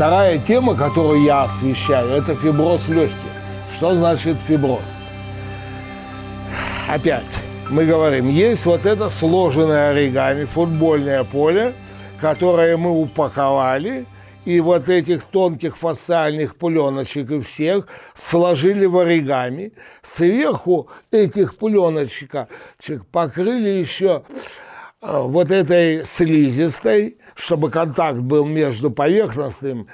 Вторая тема, которую я освещаю, это фиброз легких. Что значит фиброз? Опять, мы говорим, есть вот это сложенное оригами, футбольное поле, которое мы упаковали, и вот этих тонких фасциальных пленочек и всех сложили в оригами. Сверху этих пленочек покрыли еще вот этой слизистой, чтобы контакт был между поверхностным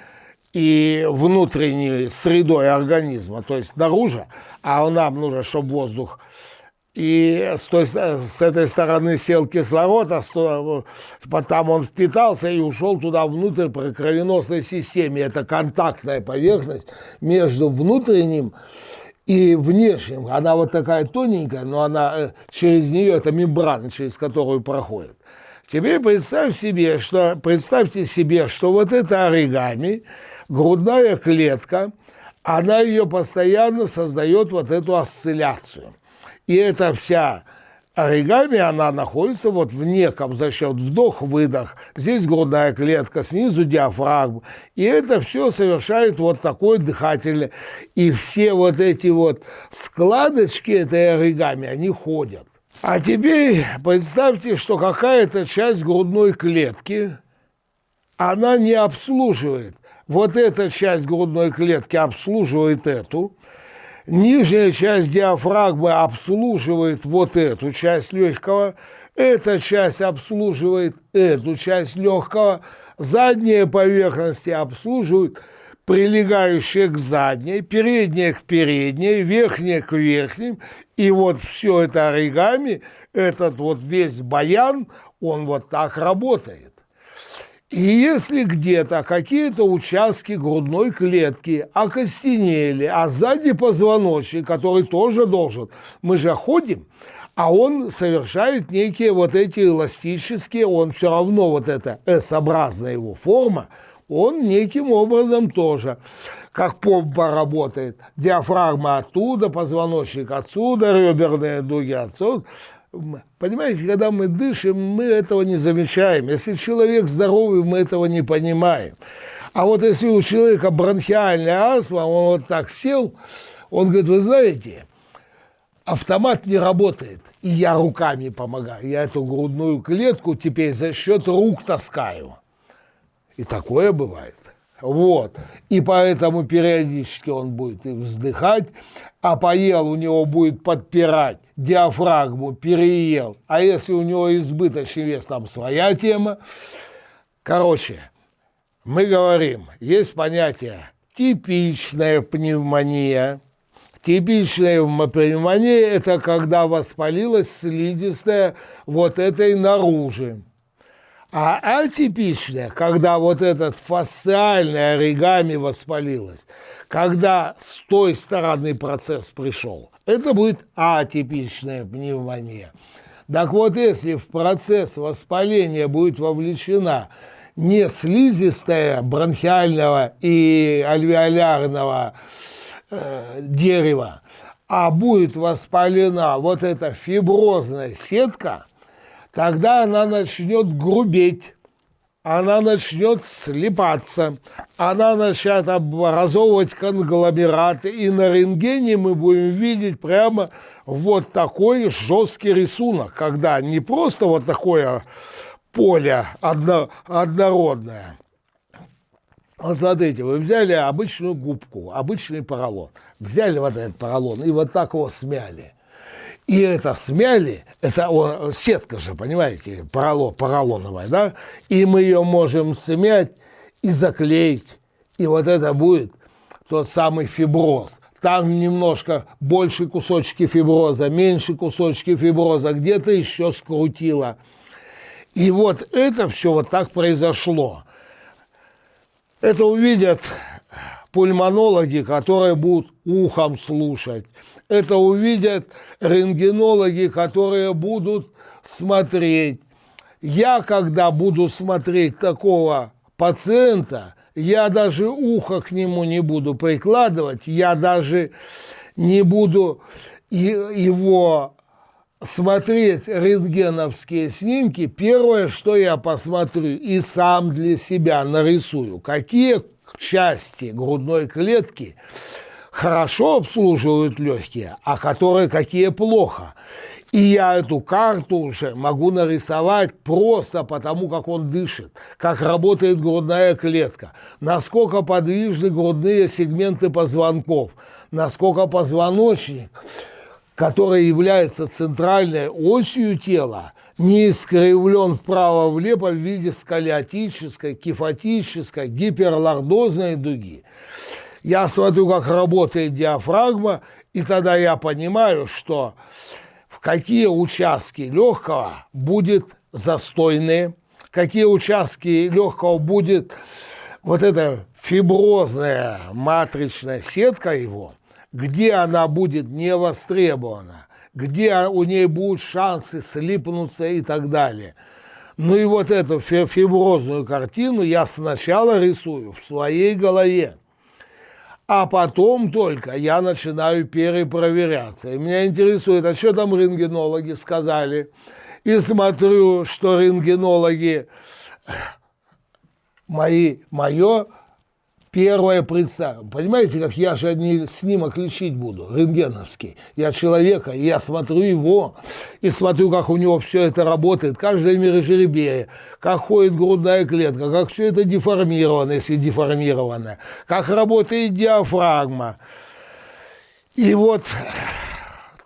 и внутренней средой организма, то есть наружу, а нам нужно, чтобы воздух и с, той, с этой стороны сел кислород, а с, потом он впитался и ушел туда внутрь по кровеносной системе. Это контактная поверхность между внутренним внешним. Она вот такая тоненькая, но она э, через нее, это мембрана, через которую проходит. Теперь представь себе, что, представьте себе, что вот это оригами, грудная клетка, она ее постоянно создает вот эту осцилляцию – и эта вся оригами, она находится вот в неком за счет вдох-выдох. Здесь грудная клетка, снизу диафрагма. И это все совершает вот такой дыхательный. И все вот эти вот складочки этой оригами, они ходят. А теперь представьте, что какая-то часть грудной клетки, она не обслуживает. Вот эта часть грудной клетки обслуживает эту, Нижняя часть диафрагмы обслуживает вот эту часть легкого, эта часть обслуживает эту часть легкого, задняя поверхности обслуживают прилегающие к задней, передняя к передней, верхняя к верхним, и вот все это оригами, этот вот весь баян, он вот так работает. И если где-то какие-то участки грудной клетки окостенели, а сзади позвоночник, который тоже должен, мы же ходим, а он совершает некие вот эти эластические, он все равно вот эта S-образная его форма, он неким образом тоже, как помпа работает. Диафрагма оттуда, позвоночник отсюда, реберные дуги отсюда. Понимаете, когда мы дышим, мы этого не замечаем. Если человек здоровый, мы этого не понимаем. А вот если у человека бронхиальная астма, он вот так сел, он говорит, вы знаете, автомат не работает, и я руками помогаю. Я эту грудную клетку теперь за счет рук таскаю. И такое бывает. Вот. И поэтому периодически он будет и вздыхать, а поел у него будет подпирать диафрагму, переел. А если у него избыточный вес, там своя тема. Короче, мы говорим, есть понятие типичная пневмония. Типичная пневмония – это когда воспалилась слизистая вот этой наружи. А атипичная, когда вот этот фасциальный оригами воспалилось, когда с той стороны процесс пришел, это будет атипичная пневмония. Так вот, если в процесс воспаления будет вовлечена не слизистая бронхиального и альвеолярного э, дерева, а будет воспалена вот эта фиброзная сетка – тогда она начнет грубеть, она начнет слипаться, она начнет образовывать конгломераты, и на рентгене мы будем видеть прямо вот такой жесткий рисунок, когда не просто вот такое поле одно, однородное, а смотрите, вы взяли обычную губку, обычный поролон, взяли вот этот поролон и вот так его смяли. И это смяли, это сетка же, понимаете, поролон, поролоновая, да? И мы ее можем смять и заклеить. И вот это будет тот самый фиброз. Там немножко больше кусочки фиброза, меньше кусочки фиброза, где-то еще скрутило. И вот это все вот так произошло. Это увидят пульмонологи, которые будут ухом слушать это увидят рентгенологи, которые будут смотреть. Я, когда буду смотреть такого пациента, я даже ухо к нему не буду прикладывать, я даже не буду его смотреть рентгеновские снимки, первое, что я посмотрю и сам для себя нарисую, какие части грудной клетки хорошо обслуживают легкие, а которые какие плохо. И я эту карту уже могу нарисовать просто потому, как он дышит, как работает грудная клетка, насколько подвижны грудные сегменты позвонков, насколько позвоночник, который является центральной осью тела, не искривлен вправо-влево в виде сколиотической, кифотической, гиперлордозной дуги. Я смотрю, как работает диафрагма, и тогда я понимаю, что в какие участки легкого будет застойные, какие участки легкого будет вот эта фиброзная матричная сетка его, где она будет не востребована, где у ней будут шансы слипнуться и так далее. Ну и вот эту фиброзную картину я сначала рисую в своей голове. А потом только я начинаю перепроверяться. И меня интересует, а что там рентгенологи сказали? И смотрю, что рентгенологи мои, мое первое представление. Понимаете, как я же не снимок лечить буду, рентгеновский. Я человека, и я смотрю его, и смотрю, как у него все это работает, каждая мирожеребие, как ходит грудная клетка, как все это деформировано, если деформировано, как работает диафрагма. И вот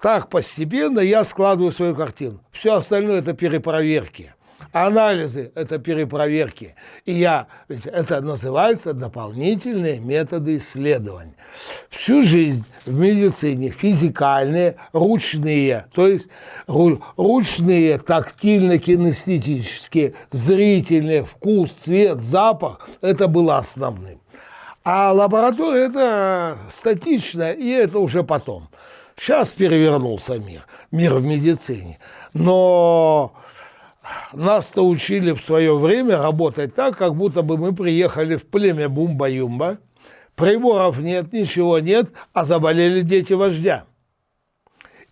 так постепенно я складываю свою картину. Все остальное это перепроверки. Анализы – это перепроверки. И я, это называется дополнительные методы исследования. Всю жизнь в медицине физикальные, ручные, то есть ручные, тактильно-кинестетические, зрительные, вкус, цвет, запах – это было основным. А лаборатория – это статично, и это уже потом. Сейчас перевернулся мир, мир в медицине. Но нас-то учили в свое время работать так, как будто бы мы приехали в племя Бумба-Юмба, приборов нет, ничего нет, а заболели дети вождя.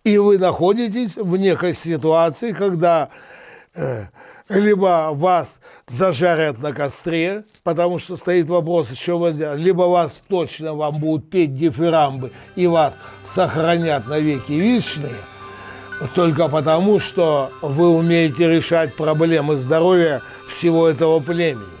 И вы находитесь в некой ситуации, когда э, либо вас зажарят на костре, потому что стоит вопрос, вас делать, либо вас точно вам будут петь дифирамбы и вас сохранят навеки вечные – только потому, что вы умеете решать проблемы здоровья всего этого племени.